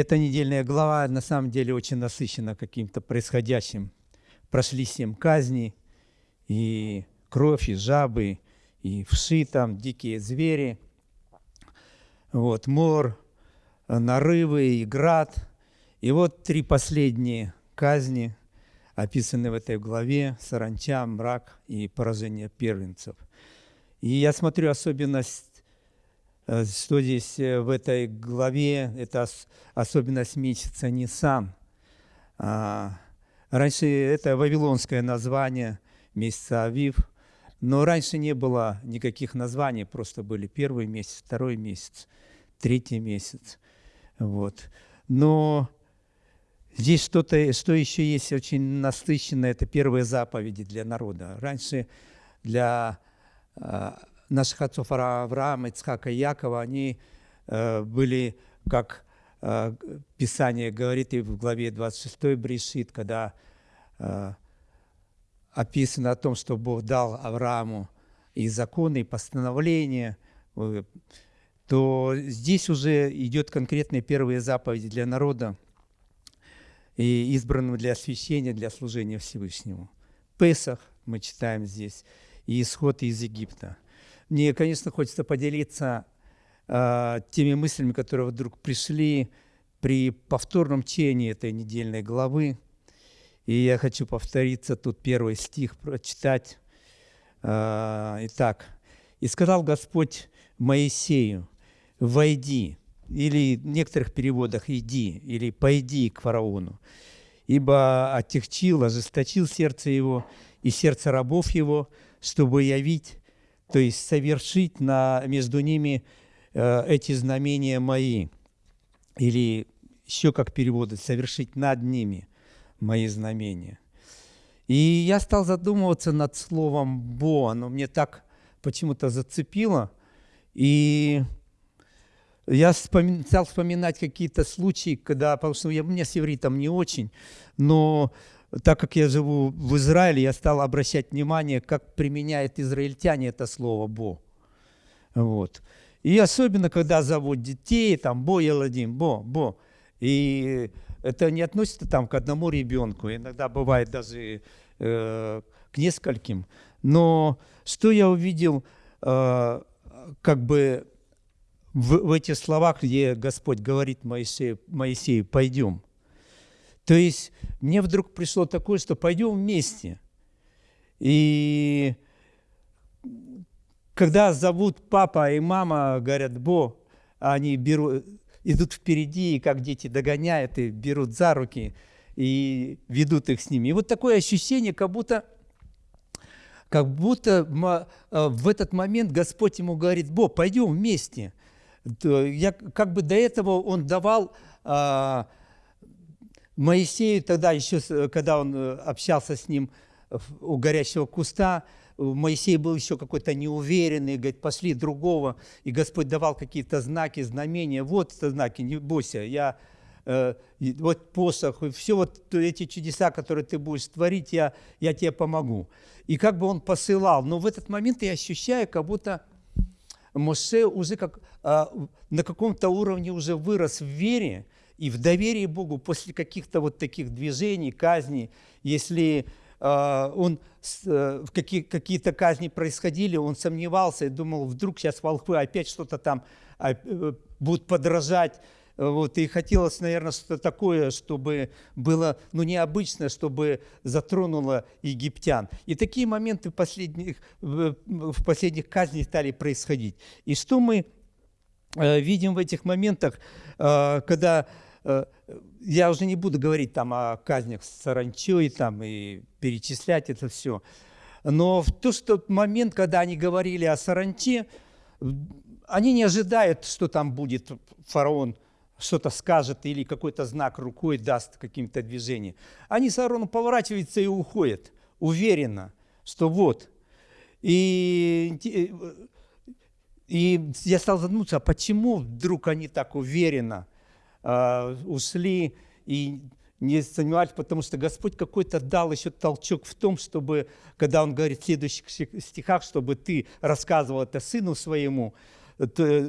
эта недельная глава на самом деле очень насыщена каким-то происходящим. Прошли семь казней, и кровь, и жабы, и вши там, дикие звери, вот, мор, нарывы и град. И вот три последние казни, описаны в этой главе, саранча, мрак и поражение первенцев. И я смотрю особенность что здесь э, в этой главе, это особенность месяца Нисан. А, раньше это вавилонское название месяца Авив, но раньше не было никаких названий, просто были первый месяц, второй месяц, третий месяц. Вот. Но здесь что-то, что еще есть очень насыщенно, это первые заповеди для народа. Раньше для а, наших отцов Авраама, Ицхака и Якова, они э, были, как э, Писание говорит и в главе 26 Брешит, когда э, описано о том, что Бог дал Аврааму и законы, и постановления, то здесь уже идет конкретные первые заповеди для народа, и избранным для освящения, для служения Всевышнему. Песах мы читаем здесь, и исход из Египта – мне, конечно, хочется поделиться э, теми мыслями, которые вдруг пришли при повторном чтении этой недельной главы. И я хочу повториться тут первый стих, прочитать. Э, итак, «И сказал Господь Моисею, войди, или в некоторых переводах «иди», или «пойди к фараону, ибо отягчил, ожесточил сердце его и сердце рабов его, чтобы явить то есть совершить на, между ними э, эти знамения мои, или еще как переводят, совершить над ними мои знамения. И я стал задумываться над словом «бо», оно мне так почему-то зацепило, и я вспомин, стал вспоминать какие-то случаи, когда, потому что я, меня с ивритом не очень, но так как я живу в Израиле, я стал обращать внимание, как применяют израильтяне это слово «бо». Вот. И особенно, когда зовут детей, там «бо еладим», «бо», «бо». И это не относится там к одному ребенку, иногда бывает даже э, к нескольким. Но что я увидел, э, как бы в, в этих словах, где Господь говорит Моисею, Моисею «пойдем», то есть мне вдруг пришло такое, что пойдем вместе. И когда зовут папа и мама, говорят, Бо, они берут, идут впереди, и как дети догоняют, и берут за руки, и ведут их с ними. И вот такое ощущение, как будто, как будто э, в этот момент Господь ему говорит, Бо, пойдем вместе. Я, как бы до этого он давал а, Моисею тогда еще, когда он э, общался с ним у горящего куста, Моисей был еще какой-то неуверенный, говорит, пошли другого, и Господь давал какие-то знаки, знамения, вот это знаки, не бойся, я, э, вот посох, и все вот эти чудеса, которые ты будешь творить, я, я тебе помогу. И как бы он посылал, но в этот момент я ощущаю, как будто Моше уже как, э, на каком-то уровне уже вырос в вере, и в доверии Богу после каких-то вот таких движений, казней, если э, он, э, какие, какие-то казни происходили, он сомневался и думал, вдруг сейчас волхвы опять что-то там э, будут подражать, вот, и хотелось, наверное, что-то такое, чтобы было ну, необычное, чтобы затронуло египтян. И такие моменты в последних, в последних казнях стали происходить. И что мы э, видим в этих моментах, э, когда я уже не буду говорить там о казнях с саранчой там, и перечислять это все. Но в тот, тот момент, когда они говорили о саранче, они не ожидают, что там будет фараон, что-то скажет или какой-то знак рукой даст каким-то движением. Они с Аароном поворачиваются и уходят, уверенно, что вот. И, и я стал задумываться, а почему вдруг они так уверенно э, ушли и не сомневались, потому что Господь какой-то дал еще толчок в том, чтобы, когда Он говорит в следующих стихах, чтобы ты рассказывал это сыну своему,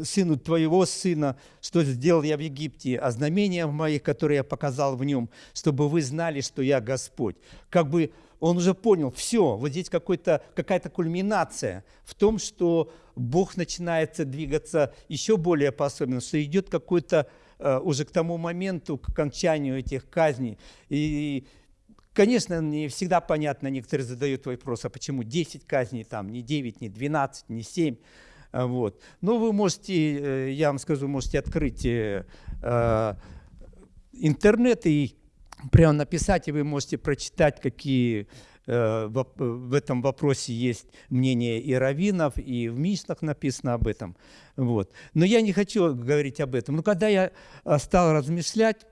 сыну твоего сына, что сделал я в Египте, а знамения моих, которые я показал в нем, чтобы вы знали, что я Господь. Как бы он уже понял, все, вот здесь какая-то кульминация в том, что Бог начинается двигаться еще более по-особенному, что идет какой-то уже к тому моменту, к окончанию этих казней. И, конечно, не всегда понятно, некоторые задают вопрос, а почему 10 казней, там, не 9, не 12, не 7. А, вот. Но вы можете, э, я вам скажу, можете открыть э, интернет и прямо написать, и вы можете прочитать, какие э, в этом вопросе есть мнение и раввинов, и в Мишнах написано об этом. Вот. Но я не хочу говорить об этом. Но когда я э, стал размышлять,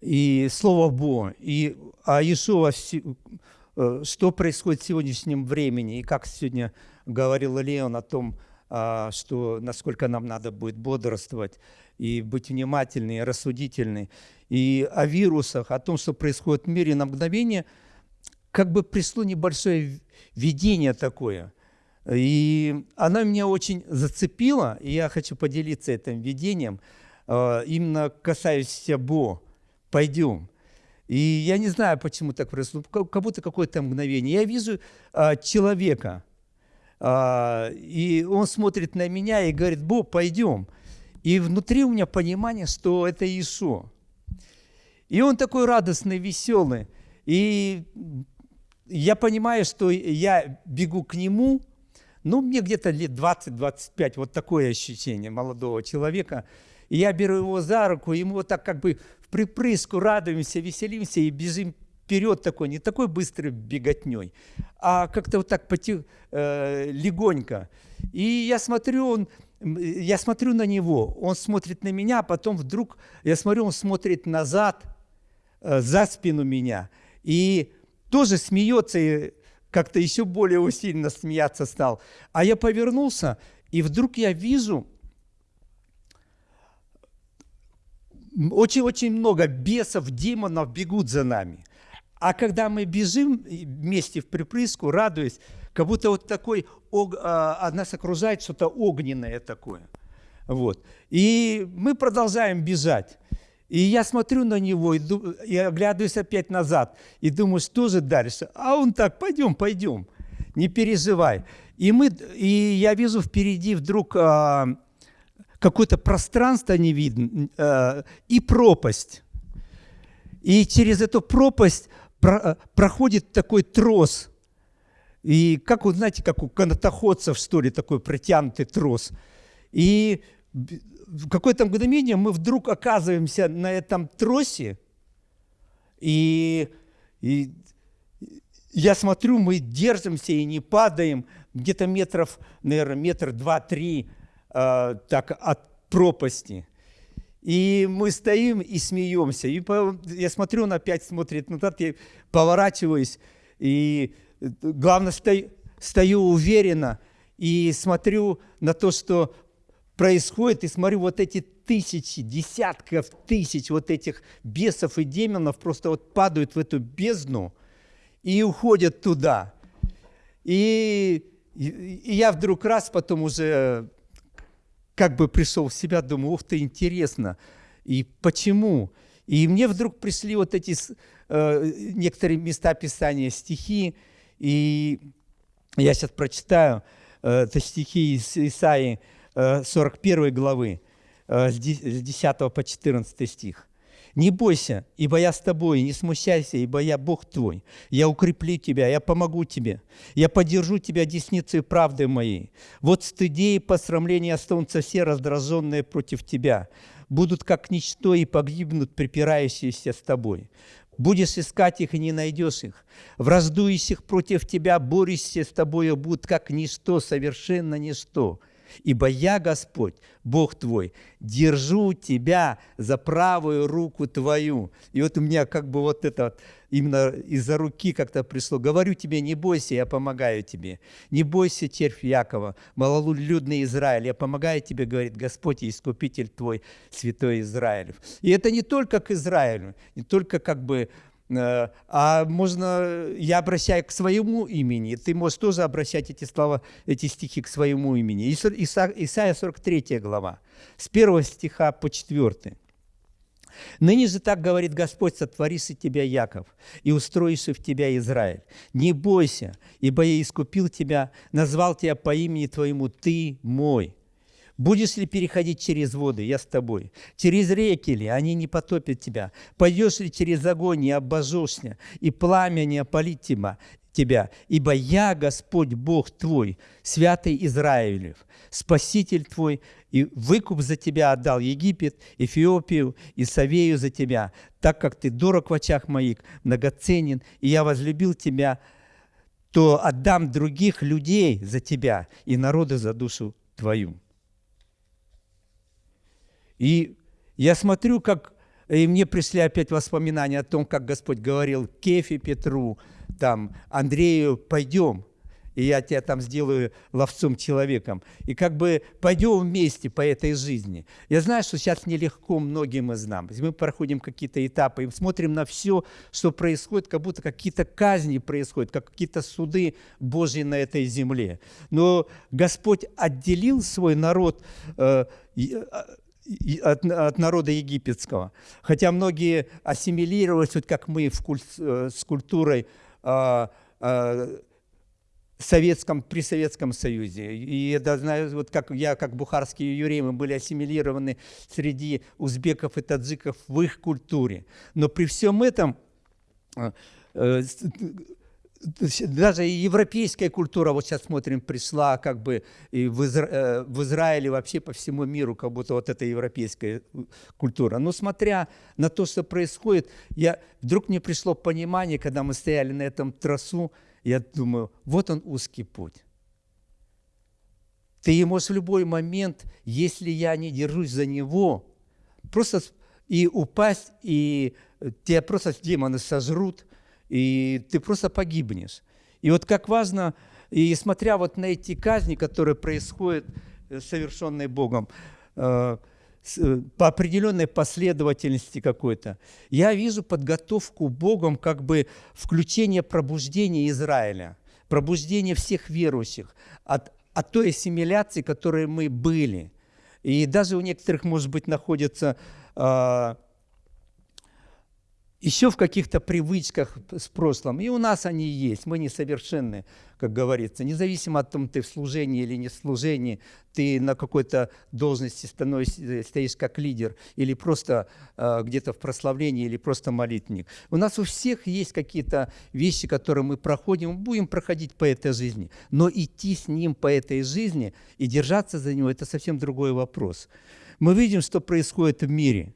и Слово Бо, и а Иешуа, э, что происходит в сегодняшнем времени, и как сегодня говорил Леон о том, а, что насколько нам надо будет бодрствовать и быть внимательны, и рассудительны и о вирусах, о том, что происходит в мире на мгновение, как бы пришло небольшое видение такое. И оно меня очень зацепило, и я хочу поделиться этим видением, э, именно касающимся Бо. Пойдем. И я не знаю, почему так происходит, как будто какое-то мгновение. Я вижу а, человека, а, и он смотрит на меня и говорит, Бо, пойдем. И внутри у меня понимание, что это Иисус. И он такой радостный, веселый. И я понимаю, что я бегу к нему, ну, мне где-то лет 20-25, вот такое ощущение молодого человека. И я беру его за руку, ему вот так как бы в припрыску радуемся, веселимся и бежим вперед такой, не такой быстрой беготней, а как-то вот так потих, э, легонько. И я смотрю, он, я смотрю на него, он смотрит на меня, а потом вдруг, я смотрю, он смотрит назад – Э, за спину меня. И тоже смеется, и как-то еще более усиленно смеяться стал. А я повернулся, и вдруг я вижу очень-очень много бесов, демонов бегут за нами. А когда мы бежим вместе в припрыску, радуясь, как будто вот такой, а, нас окружает что-то огненное такое. Вот. И мы продолжаем бежать. И я смотрю на него и, и оглядываюсь опять назад и думаю, что же дальше? А он так, пойдем, пойдем, не переживай. И, мы, и я вижу впереди вдруг а, какое-то пространство не видно а, и пропасть. И через эту пропасть про, проходит такой трос. И как, вот, знаете, как у канатоходцев, что ли, такой протянутый трос. И в какое-то мгновение мы вдруг оказываемся на этом тросе, и, и я смотрю, мы держимся и не падаем, где-то метров, наверное, метр два-три э, так от пропасти. И мы стоим и смеемся. И по, я смотрю, он опять смотрит назад, я поворачиваюсь, и главное, стою, стою уверенно и смотрю на то, что происходит, и смотрю, вот эти тысячи, десятков тысяч вот этих бесов и демонов просто вот падают в эту бездну и уходят туда. И, и, и я вдруг раз потом уже как бы пришел в себя, думаю, ух ты, интересно, и почему? И мне вдруг пришли вот эти э, некоторые места Писания, стихи, и я сейчас прочитаю, э, это стихи из Исаии, 41 э, главы, э, с 10 по 14 стих. «Не бойся, ибо я с тобой, не смущайся, ибо я Бог твой. Я укреплю тебя, я помогу тебе. Я поддержу тебя десницей правды моей. Вот стыде и посрамление останутся все раздраженные против тебя. Будут как ничто и погибнут припирающиеся с тобой. Будешь искать их и не найдешь их. Враждующих против тебя, борющиеся с тобою, будут как ничто, совершенно ничто. Ибо я, Господь, Бог твой, держу тебя за правую руку твою. И вот у меня как бы вот это именно из-за руки как-то пришло. Говорю тебе, не бойся, я помогаю тебе. Не бойся, червь Якова, малолюдный Израиль, я помогаю тебе, говорит Господь Искупитель твой, святой Израилев. И это не только к Израилю, не только как бы а можно, я обращаю к своему имени, ты можешь тоже обращать эти слова, эти стихи к своему имени. Исайя 43 глава, с 1 стиха по 4. Ныне же так говорит Господь, сотворишь тебя, Яков, и устроишь в тебя Израиль. Не бойся, ибо я искупил тебя, назвал тебя по имени твоему, ты мой. Будешь ли переходить через воды, я с тобой. Через реки ли, они не потопят тебя. Пойдешь ли через огонь, не обожжешься, и пламя не опалит тебя ибо я, Господь Бог твой, святый Израилев, Спаситель твой, и выкуп за тебя отдал Египет, Эфиопию и Савею за тебя, так как ты дорог в очах моих, многоценен, и я возлюбил тебя, то отдам других людей за тебя и народы за душу твою. И я смотрю, как и мне пришли опять воспоминания о том, как Господь говорил Кефе Петру, там, Андрею, пойдем, и я тебя там сделаю ловцом человеком. И как бы пойдем вместе по этой жизни. Я знаю, что сейчас нелегко многим из нас. Мы проходим какие-то этапы и смотрим на все, что происходит, как будто какие-то казни происходят, как какие-то суды Божьи на этой земле. Но Господь отделил свой народ э, от, от народа египетского. Хотя многие ассимилировались, вот как мы в куль, э, с культурой э, э, Советском, при Советском Союзе. И я знаю, вот как я, как бухарские евреи, мы были ассимилированы среди узбеков и таджиков в их культуре. Но при всем этом э, э, даже европейская культура, вот сейчас смотрим, пришла как бы и в, Изра... Э, в Израиле, вообще по всему миру, как будто вот эта европейская э, культура. Но смотря на то, что происходит, я, вдруг мне пришло понимание, когда мы стояли на этом трассу, я думаю, вот он узкий путь. Ты можешь в любой момент, если я не держусь за него, просто и упасть, и тебя просто демоны сожрут, и ты просто погибнешь. И вот как важно, и смотря вот на эти казни, которые происходят, э, совершенные Богом, э, э, по определенной последовательности какой-то, я вижу подготовку Богом как бы включение пробуждения Израиля, пробуждение всех верующих от, от той ассимиляции, которой мы были. И даже у некоторых, может быть, находится а, еще в каких-то привычках с прошлым. И у нас они есть, мы несовершенны, как говорится. Независимо от того, ты в служении или не в служении, ты на какой-то должности становишься, стоишь как лидер, или просто э, где-то в прославлении, или просто молитвенник. У нас у всех есть какие-то вещи, которые мы проходим, будем проходить по этой жизни. Но идти с ним по этой жизни и держаться за него – это совсем другой вопрос. Мы видим, что происходит в мире.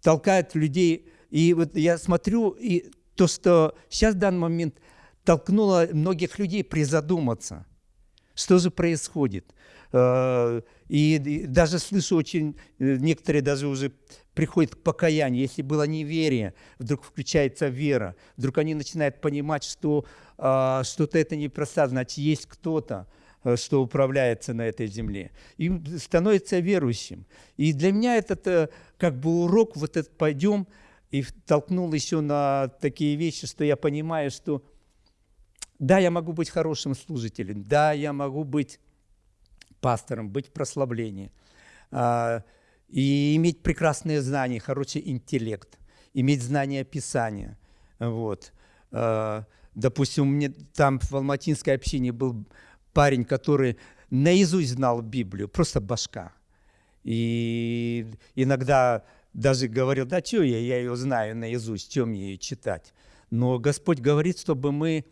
Толкают людей и вот я смотрю, и то, что сейчас в данный момент толкнуло многих людей призадуматься, что же происходит. Э, и даже слышу очень, э, некоторые даже уже приходят к покаянию. Если было неверие, вдруг включается вера, вдруг они начинают понимать, что э, что-то это не просто, значит, есть кто-то, что управляется на этой земле. И становится верующим. И для меня это как бы урок, вот этот пойдем, и толкнул еще на такие вещи, что я понимаю, что да, я могу быть хорошим служителем, да, я могу быть пастором, быть в прославлении, а, и иметь прекрасные знания, хороший интеллект, иметь знания Писания. Вот. А, допустим, мне там в Алматинской общине был парень, который наизусть знал Библию, просто башка. И иногда даже говорил, да что я, я ее знаю наизусть, чем ее читать. Но Господь говорит, чтобы мы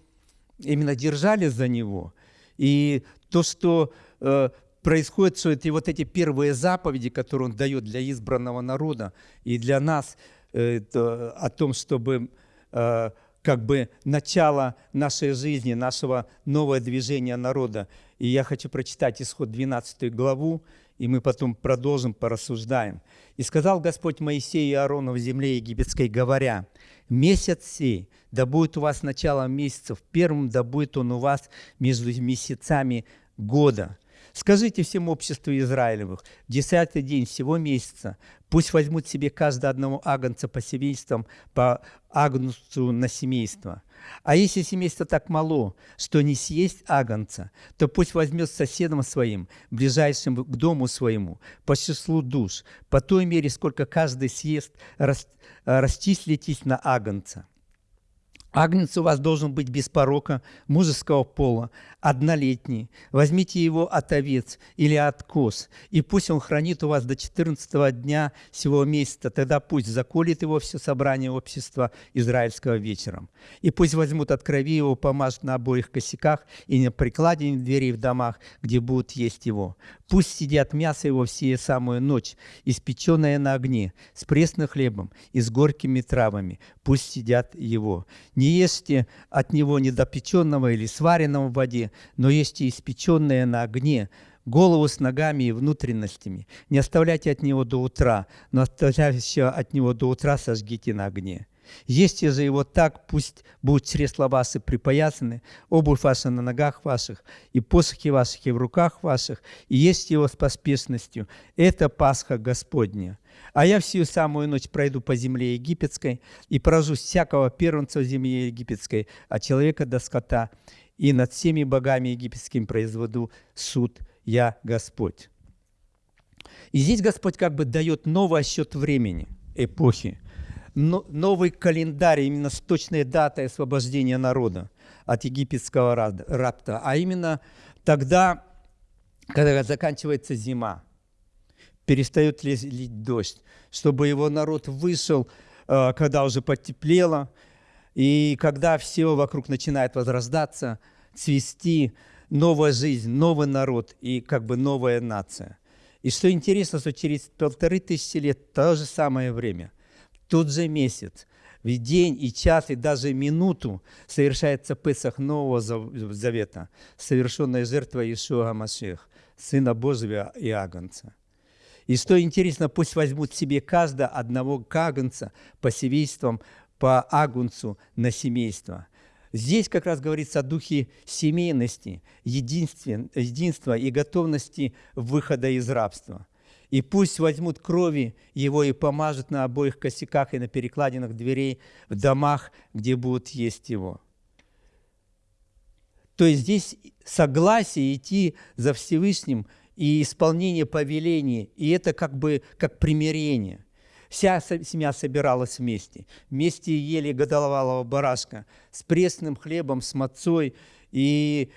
именно держали за Него. И то, что э, происходит, что эти вот эти первые заповеди, которые Он дает для избранного народа и для нас, э, это, о том, чтобы э, как бы начало нашей жизни, нашего нового движения народа. И я хочу прочитать исход 12 главу, и мы потом продолжим, порассуждаем. «И сказал Господь Моисею и Аарону в земле египетской, говоря, «Месяц сей, да будет у вас начало месяцев, первым да будет он у вас между месяцами года. Скажите всем обществу Израилевых, десятый день всего месяца, пусть возьмут себе каждого одного агнца по семействам, по агнцу на семейство. А если семейство так мало, что не съесть агнца, то пусть возьмет соседом своим, ближайшим к дому своему, по числу душ, по той мере, сколько каждый съест, расчислитесь на агнца. Агнец у вас должен быть без порока, мужеского пола, однолетний. Возьмите его от овец или от коз, и пусть он хранит у вас до 14 дня сего месяца, тогда пусть заколет его все собрание общества израильского вечером. И пусть возьмут от крови его, помажут на обоих косяках и на прикладине дверей в домах, где будут есть его. Пусть сидят мясо его всю самую ночь, испеченное на огне, с пресным хлебом и с горькими травами. Пусть сидят его. Не ешьте от него недопеченного или сваренного в воде, но ешьте испеченное на огне, голову с ногами и внутренностями. Не оставляйте от него до утра, но оставляющего от него до утра сожгите на огне. Ешьте же его так, пусть будут чресла ваши припоясаны, обувь ваша на ногах ваших, и посохи ваших и в руках ваших, и ешьте его с поспешностью. Это Пасха Господня. А я всю самую ночь пройду по земле египетской и поражу всякого первенца в земле египетской, а человека до скота, и над всеми богами египетскими произведу суд я Господь. И здесь Господь как бы дает новый отсчет времени, эпохи новый календарь, именно с точной датой освобождения народа от египетского рабства, а именно тогда, когда заканчивается зима, перестает лить дождь, чтобы его народ вышел, э, когда уже потеплело, и когда все вокруг начинает возрождаться, цвести, новая жизнь, новый народ и как бы новая нация. И что интересно, что через полторы тысячи лет то же самое время – тот же месяц, в день и час, и даже минуту совершается Песах Нового Завета, совершенная жертва Иешуа Машех, Сына Божьего и Агнца. И что интересно, пусть возьмут себе каждого одного кагнца по семействам, по агнцу на семейство. Здесь как раз говорится о духе семейности, единства и готовности выхода из рабства – и пусть возьмут крови его и помажут на обоих косяках и на перекладинах дверей в домах, где будут есть его. То есть здесь согласие идти за Всевышним и исполнение повелений, и это как бы как примирение. Вся семья собиралась вместе. Вместе ели годовалого барашка с пресным хлебом, с мацой. И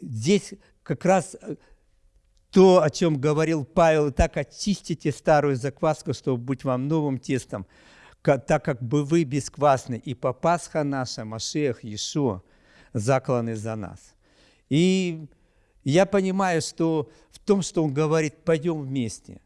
здесь как раз то, о чем говорил Павел, так очистите старую закваску, чтобы быть вам новым тестом, так как бы вы бесквасны, и по Пасха наша, Машех, Иешуа, закланы за нас. И я понимаю, что в том, что он говорит, пойдем вместе.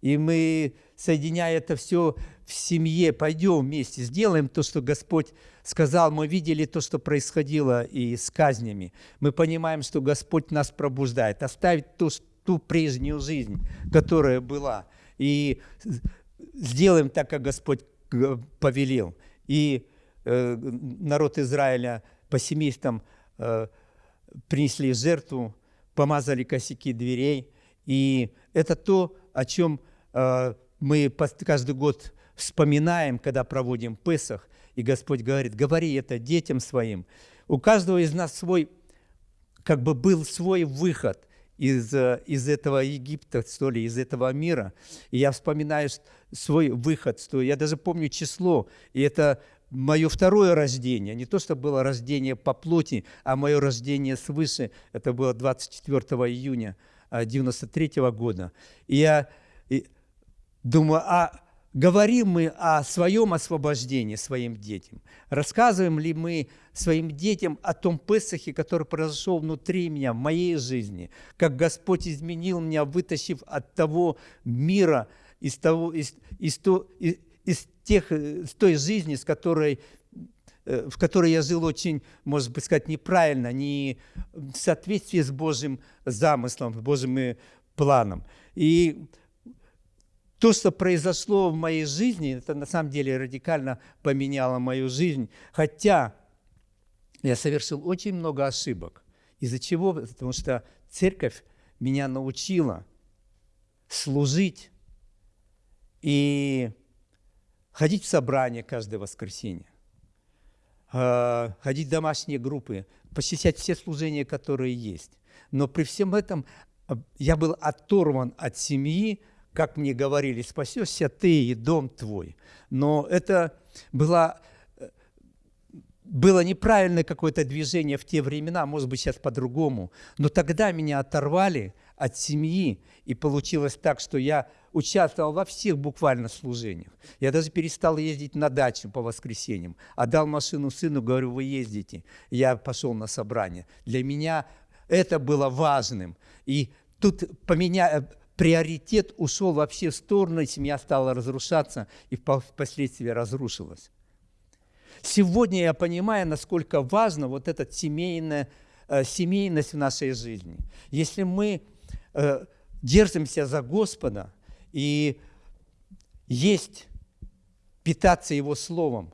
И мы, соединяя это все в семье, пойдем вместе, сделаем то, что Господь сказал. Мы видели то, что происходило и с казнями. Мы понимаем, что Господь нас пробуждает. Оставить то, ту прежнюю жизнь, которая была, и сделаем так, как Господь повелел. И э, народ Израиля по семействам э, принесли жертву, помазали косяки дверей. И это то, о чем э, мы каждый год вспоминаем, когда проводим Песах. И Господь говорит, говори это детям своим. У каждого из нас свой, как бы был свой выход из, э, из этого Египта, что ли, из этого мира. И я вспоминаю свой выход, что я даже помню число, и это мое второе рождение, не то, что было рождение по плоти, а мое рождение свыше, это было 24 июня 93 э, года. И я думаю, а Говорим мы о своем освобождении своим детям? Рассказываем ли мы своим детям о том Песахе, который произошел внутри меня, в моей жизни? Как Господь изменил меня, вытащив от того мира, из, того, из, из, то, из, из тех, с той жизни, с которой, э, в которой я жил очень, может быть сказать, неправильно, не в соответствии с Божьим замыслом, Божьим э, планом. И то, что произошло в моей жизни, это на самом деле радикально поменяло мою жизнь. Хотя я совершил очень много ошибок. Из-за чего? Потому что церковь меня научила служить и ходить в собрание каждое воскресенье, а, ходить в домашние группы, посещать все служения, которые есть. Но при всем этом а, я был оторван от семьи, как мне говорили, спасешься ты и дом твой. Но это было, было неправильное какое-то движение в те времена, может быть, сейчас по-другому. Но тогда меня оторвали от семьи, и получилось так, что я участвовал во всех буквально служениях. Я даже перестал ездить на дачу по воскресеньям. Отдал машину сыну, говорю, вы ездите. Я пошел на собрание. Для меня это было важным. И тут поменя... приоритет ушел вообще в сторону, и семья стала разрушаться, и впоследствии разрушилась. Сегодня я понимаю, насколько важно вот эта семейная, э, семейность в нашей жизни. Если мы э, держимся за Господа и есть питаться Его Словом,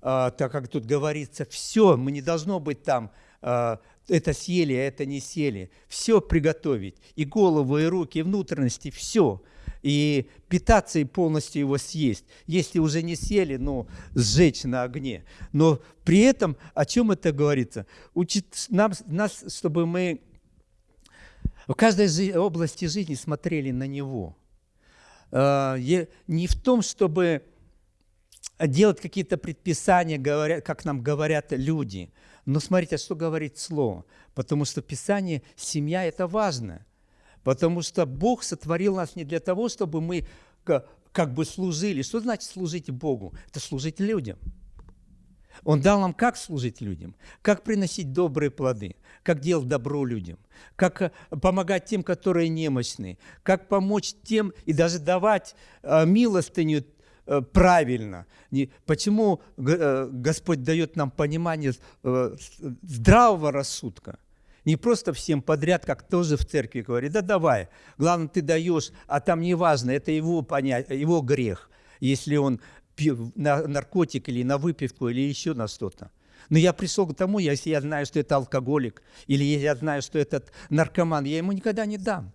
э, так как тут говорится, все, мы не должно быть там, э, это съели, а это не съели. Все приготовить, и голову, и руки, и внутренности, все. И питаться и полностью его съесть. Если уже не съели, ну, сжечь на огне. Но при этом, о чем это говорится? Учит нам, нас, чтобы мы в каждой области жизни смотрели на Него. А, не в том, чтобы делать какие-то предписания, как нам говорят люди. Но смотрите, что говорит Слово. Потому что в Писании семья – это важно. Потому что Бог сотворил нас не для того, чтобы мы как бы служили. Что значит служить Богу? Это служить людям. Он дал нам, как служить людям, как приносить добрые плоды, как делать добро людям, как э, помогать тем, которые немощны, как помочь тем и даже давать э, милостыню э, правильно. Почему Господь дает нам понимание здравого рассудка? Не просто всем подряд, как тоже в церкви говорит, да давай, главное, ты даешь, а там не важно, это его, понять, его грех, если он на наркотик или на выпивку или еще на что-то. Но я пришел к тому, если я знаю, что это алкоголик, или если я знаю, что этот наркоман, я ему никогда не дам.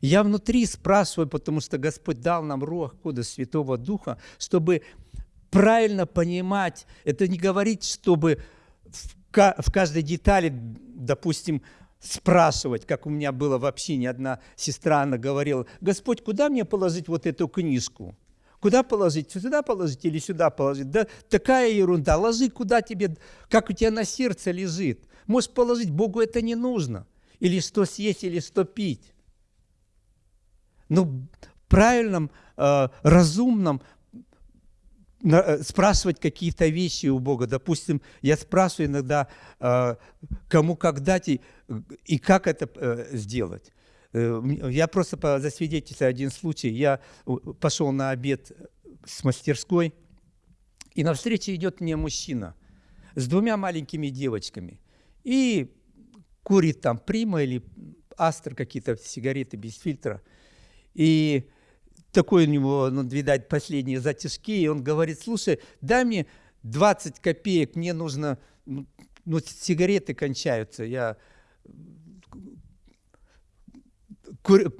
Я внутри спрашиваю, потому что Господь дал нам Руах Кода Святого Духа, чтобы правильно понимать, это не говорить, чтобы в каждой детали, допустим, спрашивать, как у меня было в общине, одна сестра, она говорила, Господь, куда мне положить вот эту книжку? Куда положить? Сюда положить или сюда положить? Да такая ерунда. Ложи куда тебе, как у тебя на сердце лежит. Можешь положить, Богу это не нужно. Или что съесть, или что пить. Ну, правильном, э, разумном э, спрашивать какие-то вещи у Бога. Допустим, я спрашиваю иногда, э, кому как дать и, и как это э, сделать. Э, я просто засвидетельствую один случай. Я пошел на обед с мастерской, и навстречу идет мне мужчина с двумя маленькими девочками. И курит там прима или астр, какие-то сигареты без фильтра. И такой у него, ну, видать, последние затяжки, и он говорит, слушай, дай мне 20 копеек, мне нужно, ну, ну сигареты кончаются, я кур,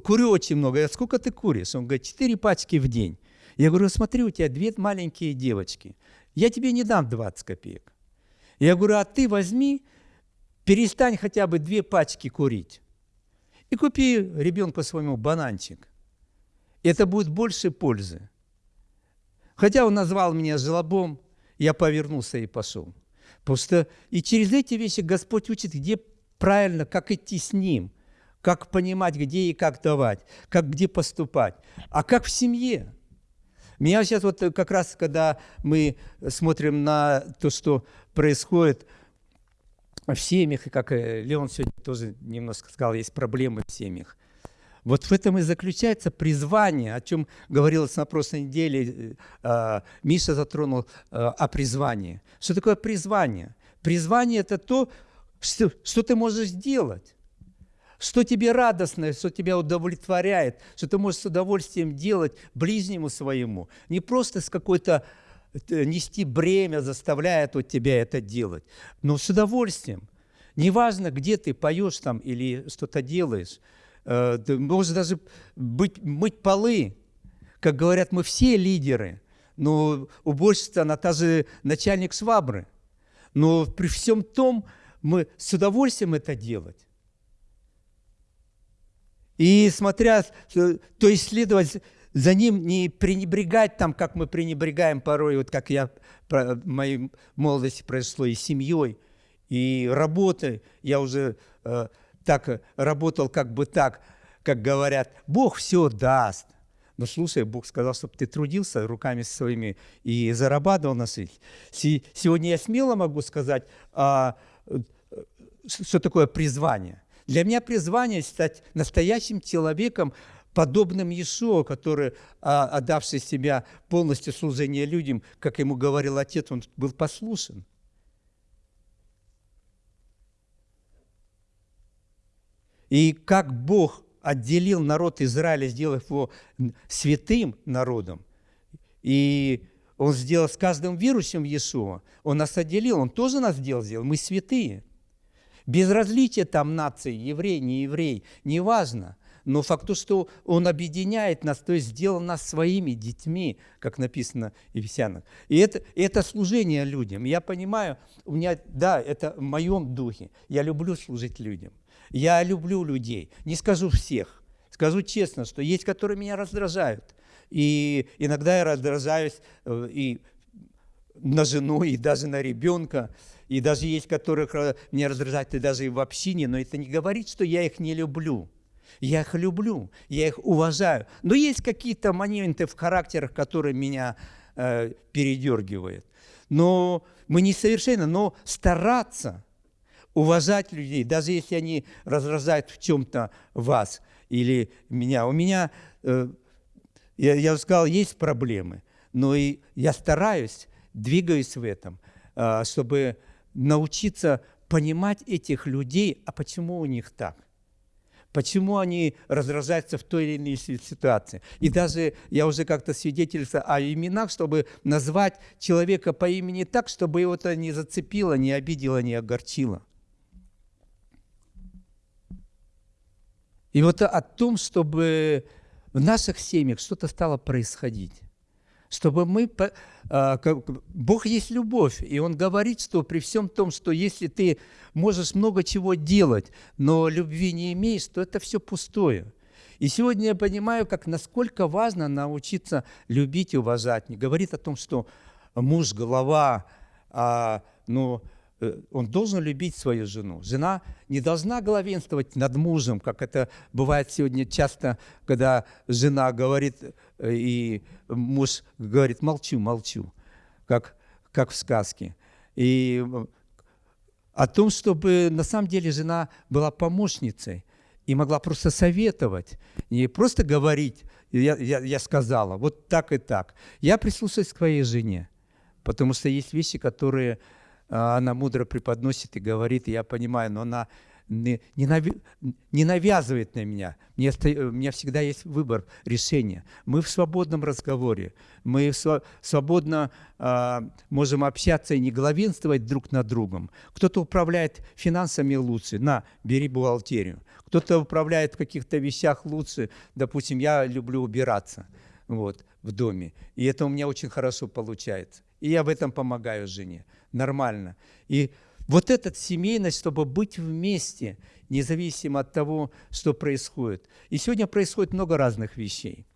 курю очень много. Я, сколько ты куришь? Он говорит, четыре пачки в день. Я говорю, смотри, у тебя две маленькие девочки. Я тебе не дам 20 копеек. Я говорю, а ты возьми, перестань хотя бы две пачки курить. И купи ребенку своему бананчик. Это будет больше пользы. Хотя он назвал меня жлобом, я повернулся и пошел. Потому что и через эти вещи Господь учит, где правильно, как идти с Ним как понимать, где и как давать, как где поступать, а как в семье. Меня сейчас вот как раз, когда мы смотрим на то, что происходит в семьях, и как э, Леон сегодня тоже немножко сказал, есть проблемы в семьях. Вот в этом и заключается призвание, о чем говорилось на прошлой неделе, э, Миша затронул э, о призвании. Что такое призвание? Призвание – это то, что, что ты можешь сделать что тебе радостно, что тебя удовлетворяет, что ты можешь с удовольствием делать ближнему своему, не просто с какой-то э, нести бремя заставляет от тебя это делать, но с удовольствием. Неважно, где ты поешь там или что-то делаешь. Э, ты можешь даже быть, мыть полы. Как говорят, мы все лидеры. Но уборщица, она та же начальник швабры. Но при всем том, мы с удовольствием это делать. И смотря, то есть следовать за ним, не пренебрегать там, как мы пренебрегаем порой, вот как я в моей молодости произошло, и семьей, и работой. Я уже э, так работал, как бы так, как говорят, Бог все даст. Но слушай, Бог сказал, чтобы ты трудился руками своими и зарабатывал на жизнь. Сегодня я смело могу сказать, а, э, что такое призвание. Для меня призвание стать настоящим человеком, подобным Иешуа, который, а, отдавший себя полностью служение людям, как ему говорил Отец, он был послушен. И как Бог отделил народ Израиля, сделав его святым народом, и он сделал с каждым верующим Иешуа, он нас отделил, он тоже нас сделал, сделал, мы святые. Без различия там нации, еврей, не еврей, неважно. Но факт то, что он объединяет нас, то есть сделал нас своими детьми, как написано в Ефесянах. И это, это служение людям. Я понимаю, у меня, да, это в моем духе. Я люблю служить людям. Я люблю людей. Не скажу всех. Скажу честно, что есть, которые меня раздражают. И иногда я раздражаюсь э, и на жену, и даже на ребенка. И даже есть, которых меня раздражают и даже и в общине, но это не говорит, что я их не люблю. Я их люблю, я их уважаю. Но есть какие-то моменты в характерах, которые меня э, передергивают. Но мы не совершенно, но стараться уважать людей, даже если они разражают в чем-то вас или меня. У меня, э, я, я сказал, есть проблемы, но и я стараюсь, двигаюсь в этом, э, чтобы научиться понимать этих людей, а почему у них так. Почему они раздражаются в той или иной ситуации. И даже я уже как-то свидетельствовал о именах, чтобы назвать человека по имени так, чтобы его это не зацепило, не обидело, не огорчило. И вот о том, чтобы в наших семьях что-то стало происходить чтобы мы... А, Бог есть любовь, и Он говорит, что при всем том, что если ты можешь много чего делать, но любви не имеешь, то это все пустое. И сегодня я понимаю, как насколько важно научиться любить и уважать. Не говорит о том, что муж – голова, а, ну, он должен любить свою жену. Жена не должна главенствовать над мужем, как это бывает сегодня часто, когда жена говорит, э, и муж говорит, молчу, молчу, как, как в сказке. И э, о том, чтобы на самом деле жена была помощницей и могла просто советовать, не просто говорить, я, я, я сказала, вот так и так. Я прислушаюсь к твоей жене, потому что есть вещи, которые она мудро преподносит и говорит, я понимаю, но она не, навязывает на меня. Мне, у меня всегда есть выбор, решение. Мы в свободном разговоре, мы свободно э, можем общаться и не главенствовать друг над другом. Кто-то управляет финансами лучше, на, бери бухгалтерию. Кто-то управляет в каких-то вещах лучше, допустим, я люблю убираться вот, в доме, и это у меня очень хорошо получается. И я в этом помогаю жене нормально. И вот эта семейность, чтобы быть вместе, независимо от того, что происходит. И сегодня происходит много разных вещей.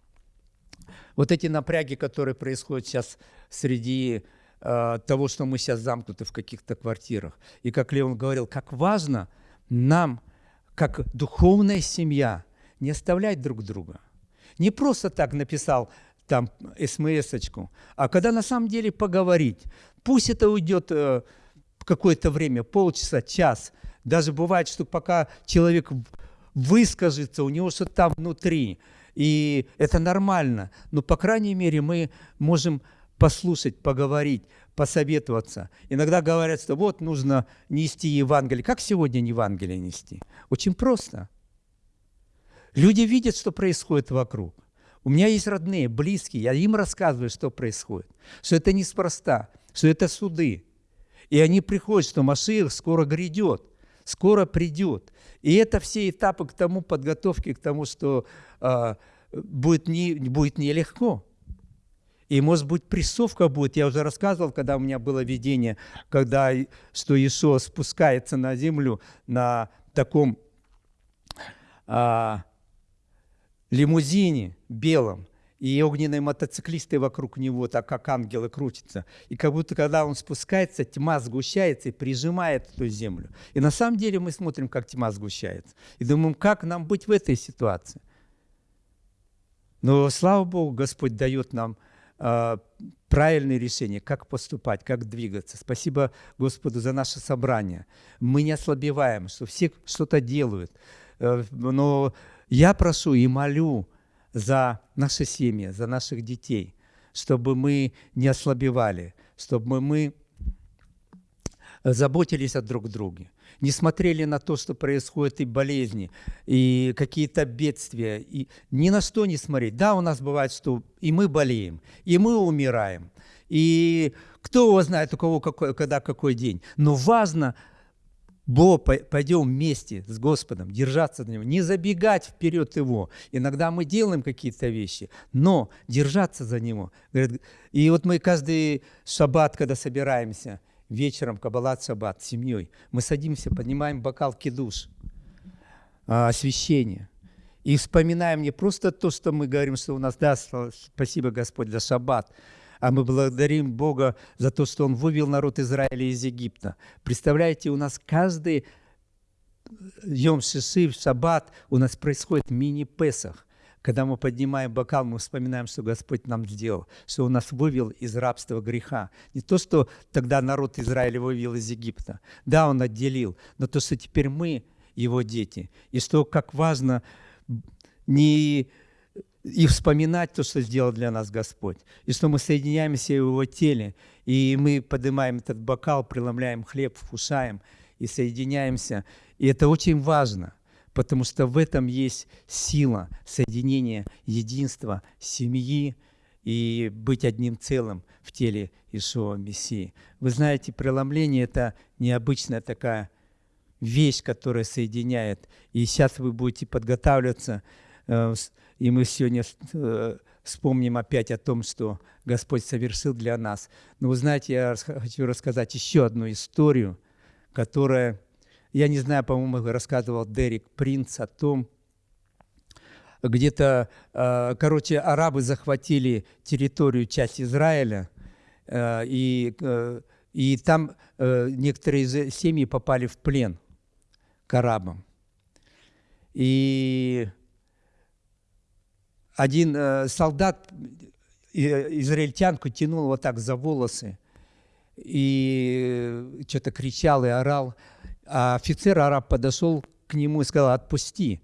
Вот эти напряги, которые происходят сейчас среди э, того, что мы сейчас замкнуты в каких-то квартирах. И как Леон говорил, как важно нам, как духовная семья, не оставлять друг друга. Не просто так написал там смс-очку, а когда на самом деле поговорить. Пусть это уйдет э, какое-то время, полчаса, час. Даже бывает, что пока человек выскажется, у него что-то там внутри. И это нормально. Но, по крайней мере, мы можем послушать, поговорить, посоветоваться. Иногда говорят, что вот нужно нести Евангелие. Как сегодня Евангелие нести? Очень просто. Люди видят, что происходит вокруг. У меня есть родные, близкие, я им рассказываю, что происходит, что это неспроста, что это суды. И они приходят, что Машиих скоро грядет. скоро придет. И это все этапы к тому, подготовки к тому, что э, будет, не, будет нелегко. И, может быть, прессовка будет. Я уже рассказывал, когда у меня было видение, когда, что Иисус спускается на землю на таком а, лимузине белом, и огненные мотоциклисты вокруг него, так как ангелы крутятся. И как будто, когда он спускается, тьма сгущается и прижимает эту землю. И на самом деле мы смотрим, как тьма сгущается. И думаем, как нам быть в этой ситуации. Но, слава Богу, Господь дает нам а, правильные решения, как поступать, как двигаться. Спасибо Господу за наше собрание. Мы не ослабеваем, что все что-то делают. Э, но я прошу и молю за наши семьи, за наших детей, чтобы мы не ослабевали, чтобы мы заботились о друг друге, не смотрели на то, что происходит, и болезни, и какие-то бедствия, и ни на что не смотреть. Да, у нас бывает, что и мы болеем, и мы умираем, и кто его знает, у кого какой, когда какой день. Но важно, Бо, пойдем вместе с Господом, держаться за Него, не забегать вперед Его. Иногда мы делаем какие-то вещи, но держаться за Него. И вот мы каждый шаббат, когда собираемся – вечером Каббалат Шаббат с семьей. Мы садимся, поднимаем бокал кидуш, а, освящение. И вспоминаем не просто то, что мы говорим, что у нас, да, спасибо Господь за шаббат, а мы благодарим Бога за то, что Он вывел народ Израиля из Египта. Представляете, у нас каждый Йом Шиши, шаббат у нас происходит мини-песах. Когда мы поднимаем бокал, мы вспоминаем, что Господь нам сделал, что Он нас вывел из рабства греха. Не то, что тогда народ Израиля вывел из Египта. Да, Он отделил, но то, что теперь мы Его дети. И что, как важно не и вспоминать то, что сделал для нас Господь. И что мы соединяемся в Его теле, и мы поднимаем этот бокал, преломляем хлеб, вкушаем и соединяемся. И это очень важно потому что в этом есть сила соединения, единства семьи и быть одним целым в теле Ишуа Мессии. Вы знаете, преломление – это необычная такая вещь, которая соединяет. И сейчас вы будете подготавливаться, и мы сегодня э, вспомним опять о том, что Господь совершил для нас. Но вы знаете, я хочу рассказать еще одну историю, которая я не знаю, по-моему, рассказывал Дерек Принц о том, где-то, э, короче, арабы захватили территорию, часть Израиля, э, и, э, и там некоторые семьи попали в плен к арабам. И один солдат израильтянку тянул вот так за волосы и что-то кричал и орал – а офицер араб подошел к нему и сказал, отпусти.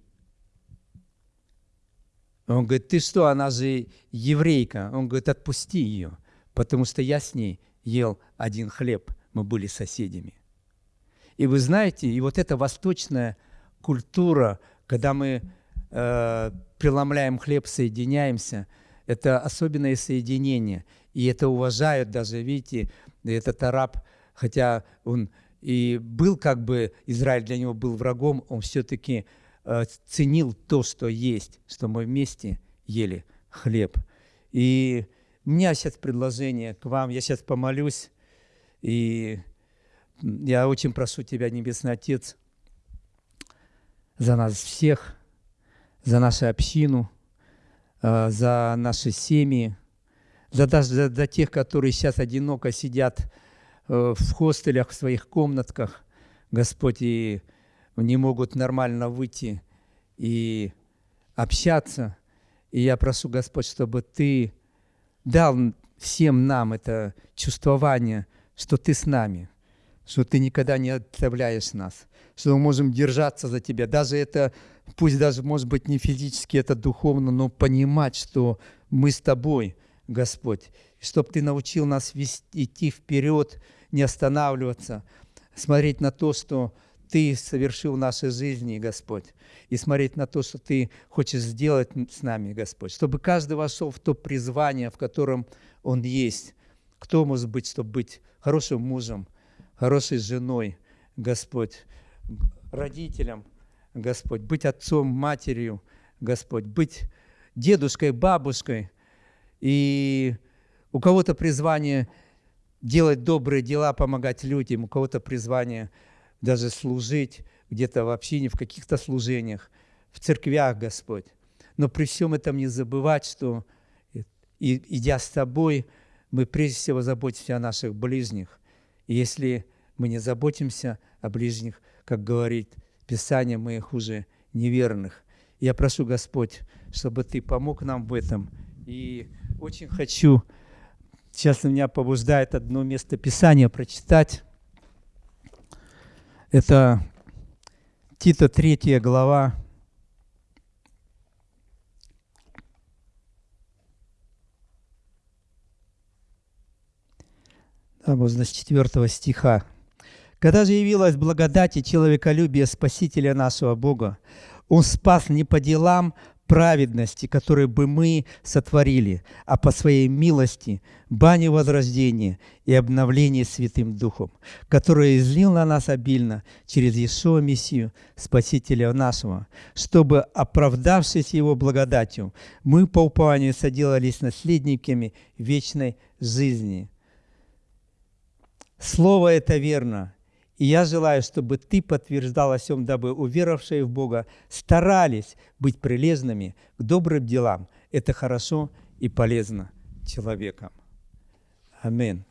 Он говорит, ты что, она же еврейка. Он говорит, отпусти ее, потому что я с ней ел один хлеб, мы были соседями. И вы знаете, и вот эта восточная культура, когда мы э, преломляем хлеб, соединяемся, это особенное соединение. И это уважают даже, видите, этот араб, хотя он и был как бы, Израиль для него был врагом, он все-таки э, ценил то, что есть, что мы вместе ели хлеб. И у меня сейчас предложение к вам, я сейчас помолюсь, и я очень прошу Тебя, Небесный Отец, за нас всех, за нашу общину, э, за наши семьи, за, даже за, за тех, которые сейчас одиноко сидят Э, в хостелях, в своих комнатках, Господь, и не могут нормально выйти и общаться. И я прошу, Господь, чтобы Ты дал всем нам это чувствование, что Ты с нами, что Ты никогда не оставляешь нас, что мы можем держаться за Тебя. Даже это, пусть даже, может быть, не физически, это духовно, но понимать, что мы с Тобой, Господь, чтобы Ты научил нас вести, идти вперед, не останавливаться, смотреть на то, что Ты совершил в нашей жизни, Господь, и смотреть на то, что Ты хочешь сделать с нами, Господь, чтобы каждый вошел в то призвание, в котором он есть. Кто может быть, чтобы быть хорошим мужем, хорошей женой, Господь, родителем, Господь, быть отцом, матерью, Господь, быть дедушкой, бабушкой. И у кого-то призвание делать добрые дела, помогать людям, у кого-то призвание даже служить где-то в общине, в каких-то служениях, в церквях, Господь. Но при всем этом не забывать, что, идя с Тобой, мы прежде всего заботимся о наших ближних. И если мы не заботимся о ближних, как говорит Писание, мы хуже неверных. Я прошу, Господь, чтобы Ты помог нам в этом. И очень хочу, сейчас меня побуждает одно место Писания прочитать. Это Тита 3 глава, с 4 стиха. «Когда же явилась благодать и человеколюбие Спасителя нашего Бога, Он спас не по делам праведности, которые бы мы сотворили, а по своей милости, бане возрождения и обновления Святым Духом, который излил на нас обильно через Иешуа Мессию, Спасителя нашего, чтобы, оправдавшись Его благодатью, мы по упованию соделались наследниками вечной жизни». Слово это верно. И я желаю, чтобы ты подтверждал о всем, дабы уверовавшие в Бога старались быть прилежными к добрым делам. Это хорошо и полезно человеком. Аминь.